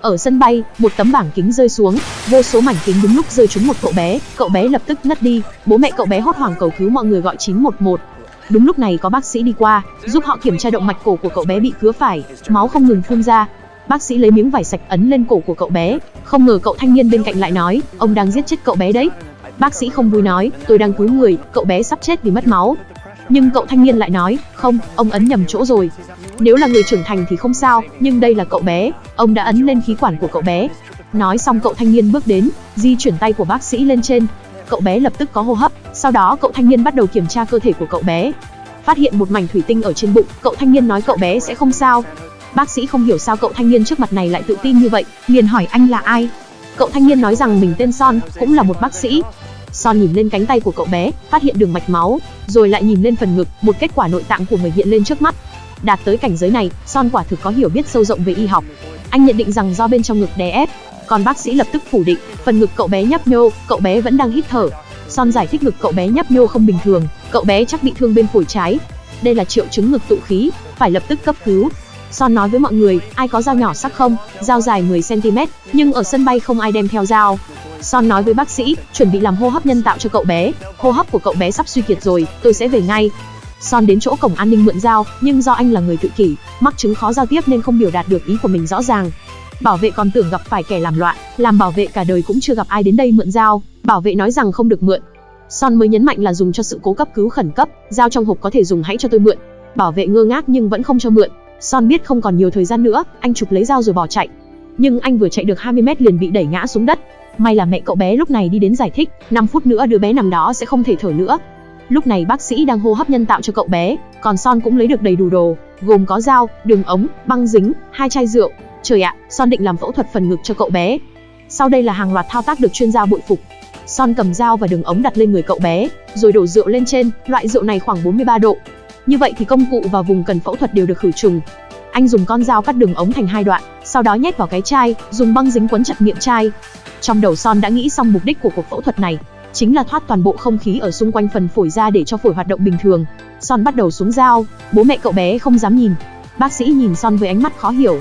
Ở sân bay, một tấm bảng kính rơi xuống, vô số mảnh kính đúng lúc rơi trúng một cậu bé, cậu bé lập tức ngất đi, bố mẹ cậu bé hốt hoảng cầu cứu mọi người gọi 911. Đúng lúc này có bác sĩ đi qua, giúp họ kiểm tra động mạch cổ của cậu bé bị cứa phải, máu không ngừng phun ra. Bác sĩ lấy miếng vải sạch ấn lên cổ của cậu bé, không ngờ cậu thanh niên bên cạnh lại nói, ông đang giết chết cậu bé đấy. Bác sĩ không vui nói, tôi đang cứu người, cậu bé sắp chết vì mất máu. Nhưng cậu thanh niên lại nói, không, ông ấn nhầm chỗ rồi. Nếu là người trưởng thành thì không sao, nhưng đây là cậu bé, ông đã ấn lên khí quản của cậu bé. Nói xong cậu thanh niên bước đến, di chuyển tay của bác sĩ lên trên. Cậu bé lập tức có hô hấp, sau đó cậu thanh niên bắt đầu kiểm tra cơ thể của cậu bé. Phát hiện một mảnh thủy tinh ở trên bụng, cậu thanh niên nói cậu bé sẽ không sao. Bác sĩ không hiểu sao cậu thanh niên trước mặt này lại tự tin như vậy, liền hỏi anh là ai. Cậu thanh niên nói rằng mình tên Son, cũng là một bác sĩ. Son nhìn lên cánh tay của cậu bé, phát hiện đường mạch máu, rồi lại nhìn lên phần ngực, một kết quả nội tạng của người hiện lên trước mắt. Đạt tới cảnh giới này, Son quả thực có hiểu biết sâu rộng về y học. Anh nhận định rằng do bên trong ngực đè ép, còn bác sĩ lập tức phủ định, phần ngực cậu bé nhấp nhô, cậu bé vẫn đang hít thở. Son giải thích ngực cậu bé nhấp nhô không bình thường, cậu bé chắc bị thương bên phổi trái. Đây là triệu chứng ngực tụ khí, phải lập tức cấp cứu. Son nói với mọi người, ai có dao nhỏ sắc không? Dao dài 10 cm, nhưng ở sân bay không ai đem theo dao. Son nói với bác sĩ, chuẩn bị làm hô hấp nhân tạo cho cậu bé. Hô hấp của cậu bé sắp suy kiệt rồi, tôi sẽ về ngay. Son đến chỗ cổng an ninh mượn dao, nhưng do anh là người tự kỷ, mắc chứng khó giao tiếp nên không biểu đạt được ý của mình rõ ràng. Bảo vệ còn tưởng gặp phải kẻ làm loạn, làm bảo vệ cả đời cũng chưa gặp ai đến đây mượn dao, bảo vệ nói rằng không được mượn. Son mới nhấn mạnh là dùng cho sự cố cấp cứu khẩn cấp, dao trong hộp có thể dùng hãy cho tôi mượn. Bảo vệ ngơ ngác nhưng vẫn không cho mượn. Son biết không còn nhiều thời gian nữa, anh chụp lấy dao rồi bỏ chạy. Nhưng anh vừa chạy được 20 mét liền bị đẩy ngã xuống đất. May là mẹ cậu bé lúc này đi đến giải thích, 5 phút nữa đứa bé nằm đó sẽ không thể thở nữa. Lúc này bác sĩ đang hô hấp nhân tạo cho cậu bé, còn Son cũng lấy được đầy đủ đồ, gồm có dao, đường ống, băng dính, hai chai rượu. Trời ạ, Son định làm phẫu thuật phần ngực cho cậu bé. Sau đây là hàng loạt thao tác được chuyên gia bội phục. Son cầm dao và đường ống đặt lên người cậu bé, rồi đổ rượu lên trên, loại rượu này khoảng 43 độ. Như vậy thì công cụ và vùng cần phẫu thuật đều được khử trùng. Anh dùng con dao cắt đường ống thành hai đoạn, sau đó nhét vào cái chai, dùng băng dính quấn chặt miệng chai. Trong đầu Son đã nghĩ xong mục đích của cuộc phẫu thuật này, chính là thoát toàn bộ không khí ở xung quanh phần phổi ra để cho phổi hoạt động bình thường. Son bắt đầu xuống dao, bố mẹ cậu bé không dám nhìn. Bác sĩ nhìn Son với ánh mắt khó hiểu.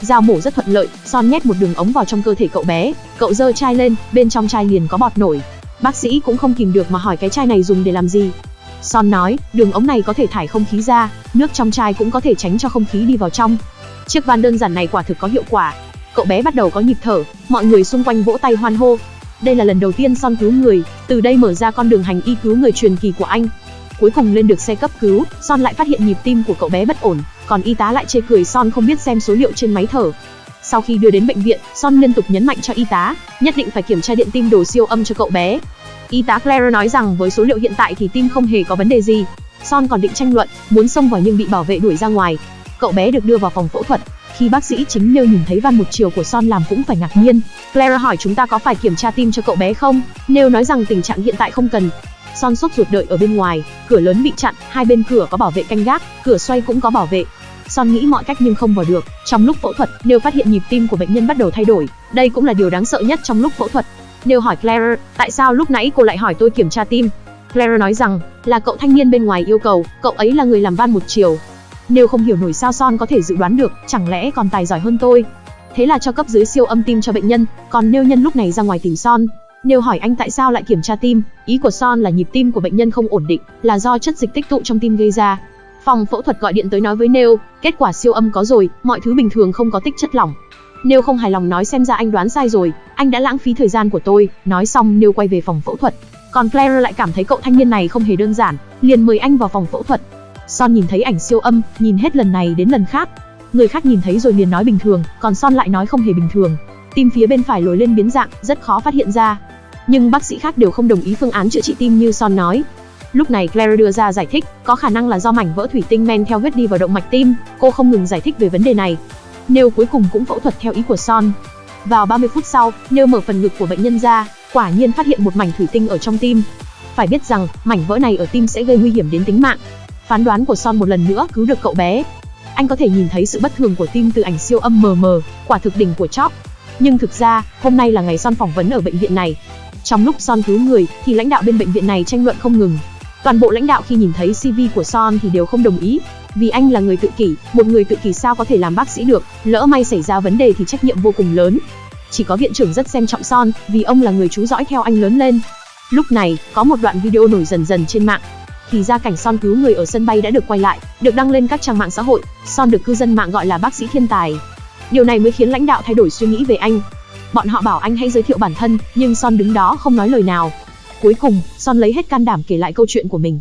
Dao mổ rất thuận lợi, Son nhét một đường ống vào trong cơ thể cậu bé, cậu giơ chai lên, bên trong chai liền có bọt nổi. Bác sĩ cũng không kìm được mà hỏi cái chai này dùng để làm gì. Son nói, đường ống này có thể thải không khí ra, nước trong chai cũng có thể tránh cho không khí đi vào trong. Chiếc van đơn giản này quả thực có hiệu quả. Cậu bé bắt đầu có nhịp thở, mọi người xung quanh vỗ tay hoan hô. Đây là lần đầu tiên Son cứu người, từ đây mở ra con đường hành y cứu người truyền kỳ của anh. Cuối cùng lên được xe cấp cứu, Son lại phát hiện nhịp tim của cậu bé bất ổn, còn y tá lại chê cười Son không biết xem số liệu trên máy thở. Sau khi đưa đến bệnh viện, Son liên tục nhấn mạnh cho y tá, nhất định phải kiểm tra điện tim đồ siêu âm cho cậu bé. Y tá Claire nói rằng với số liệu hiện tại thì tim không hề có vấn đề gì. Son còn định tranh luận, muốn xông vào nhưng bị bảo vệ đuổi ra ngoài. Cậu bé được đưa vào phòng phẫu thuật. Khi bác sĩ chính nêu nhìn thấy van một chiều của Son làm cũng phải ngạc nhiên. Clara hỏi chúng ta có phải kiểm tra tim cho cậu bé không? Nêu nói rằng tình trạng hiện tại không cần. Son sốt ruột đợi ở bên ngoài, cửa lớn bị chặn, hai bên cửa có bảo vệ canh gác, cửa xoay cũng có bảo vệ. Son nghĩ mọi cách nhưng không vào được. Trong lúc phẫu thuật, Nêu phát hiện nhịp tim của bệnh nhân bắt đầu thay đổi. Đây cũng là điều đáng sợ nhất trong lúc phẫu thuật. Nêu hỏi Claire, tại sao lúc nãy cô lại hỏi tôi kiểm tra tim? Claire nói rằng, là cậu thanh niên bên ngoài yêu cầu, cậu ấy là người làm van một chiều. Nêu không hiểu nổi sao Son có thể dự đoán được, chẳng lẽ còn tài giỏi hơn tôi. Thế là cho cấp dưới siêu âm tim cho bệnh nhân, còn Nêu nhân lúc này ra ngoài tìm Son. Nêu hỏi anh tại sao lại kiểm tra tim, ý của Son là nhịp tim của bệnh nhân không ổn định, là do chất dịch tích tụ trong tim gây ra. Phòng phẫu thuật gọi điện tới nói với Nêu, kết quả siêu âm có rồi, mọi thứ bình thường không có tích chất lỏng. Nêu không hài lòng nói xem ra anh đoán sai rồi, anh đã lãng phí thời gian của tôi. Nói xong Nêu quay về phòng phẫu thuật. Còn Claire lại cảm thấy cậu thanh niên này không hề đơn giản, liền mời anh vào phòng phẫu thuật. Son nhìn thấy ảnh siêu âm, nhìn hết lần này đến lần khác. Người khác nhìn thấy rồi liền nói bình thường, còn Son lại nói không hề bình thường. Tim phía bên phải lồi lên biến dạng, rất khó phát hiện ra. Nhưng bác sĩ khác đều không đồng ý phương án chữa trị tim như Son nói. Lúc này Claire đưa ra giải thích, có khả năng là do mảnh vỡ thủy tinh men theo huyết đi vào động mạch tim. Cô không ngừng giải thích về vấn đề này. Nêu cuối cùng cũng phẫu thuật theo ý của Son. Vào 30 phút sau, Nêu mở phần ngực của bệnh nhân ra, quả nhiên phát hiện một mảnh thủy tinh ở trong tim. Phải biết rằng, mảnh vỡ này ở tim sẽ gây nguy hiểm đến tính mạng. Phán đoán của Son một lần nữa cứu được cậu bé. Anh có thể nhìn thấy sự bất thường của tim từ ảnh siêu âm mờ mờ, quả thực đỉnh của Chop. Nhưng thực ra, hôm nay là ngày Son phỏng vấn ở bệnh viện này. Trong lúc Son cứu người, thì lãnh đạo bên bệnh viện này tranh luận không ngừng. Toàn bộ lãnh đạo khi nhìn thấy CV của Son thì đều không đồng ý. Vì anh là người tự kỷ, một người tự kỷ sao có thể làm bác sĩ được, lỡ may xảy ra vấn đề thì trách nhiệm vô cùng lớn. Chỉ có viện trưởng rất xem trọng Son, vì ông là người chú dõi theo anh lớn lên. Lúc này, có một đoạn video nổi dần dần trên mạng. Thì ra cảnh Son cứu người ở sân bay đã được quay lại, được đăng lên các trang mạng xã hội. Son được cư dân mạng gọi là bác sĩ thiên tài. Điều này mới khiến lãnh đạo thay đổi suy nghĩ về anh. Bọn họ bảo anh hãy giới thiệu bản thân, nhưng Son đứng đó không nói lời nào. Cuối cùng, Son lấy hết can đảm kể lại câu chuyện của mình.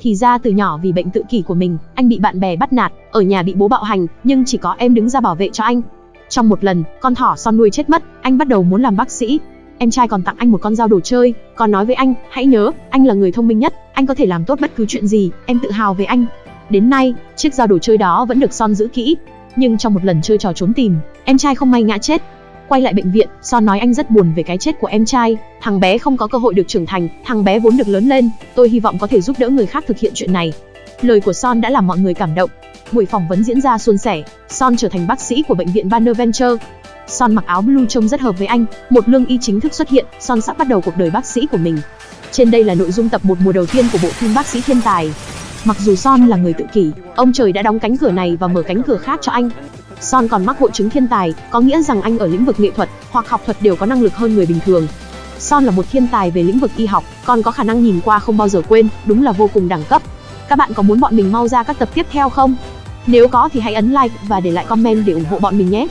Thì ra từ nhỏ vì bệnh tự kỷ của mình, anh bị bạn bè bắt nạt, ở nhà bị bố bạo hành, nhưng chỉ có em đứng ra bảo vệ cho anh. Trong một lần, con thỏ Son nuôi chết mất, anh bắt đầu muốn làm bác sĩ. Em trai còn tặng anh một con dao đồ chơi, còn nói với anh, hãy nhớ, anh là người thông minh nhất, anh có thể làm tốt bất cứ chuyện gì, em tự hào về anh. Đến nay, chiếc dao đồ chơi đó vẫn được Son giữ kỹ. Nhưng trong một lần chơi trò trốn tìm, em trai không may ngã chết, Quay lại bệnh viện, Son nói anh rất buồn về cái chết của em trai, thằng bé không có cơ hội được trưởng thành, thằng bé vốn được lớn lên, tôi hy vọng có thể giúp đỡ người khác thực hiện chuyện này. Lời của Son đã làm mọi người cảm động. Buổi phỏng vấn diễn ra suôn sẻ, Son trở thành bác sĩ của bệnh viện Banner Venture. Son mặc áo blue trông rất hợp với anh, một lương y chính thức xuất hiện, Son sắp bắt đầu cuộc đời bác sĩ của mình. Trên đây là nội dung tập một mùa đầu tiên của bộ phim Bác sĩ thiên tài. Mặc dù Son là người tự kỷ, ông trời đã đóng cánh cửa này và mở cánh cửa khác cho anh. Son còn mắc hội chứng thiên tài, có nghĩa rằng anh ở lĩnh vực nghệ thuật hoặc học thuật đều có năng lực hơn người bình thường. Son là một thiên tài về lĩnh vực y học, còn có khả năng nhìn qua không bao giờ quên, đúng là vô cùng đẳng cấp. Các bạn có muốn bọn mình mau ra các tập tiếp theo không? Nếu có thì hãy ấn like và để lại comment để ủng hộ bọn mình nhé.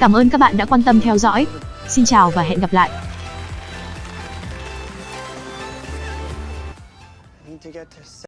Cảm ơn các bạn đã quan tâm theo dõi. Xin chào và hẹn gặp lại.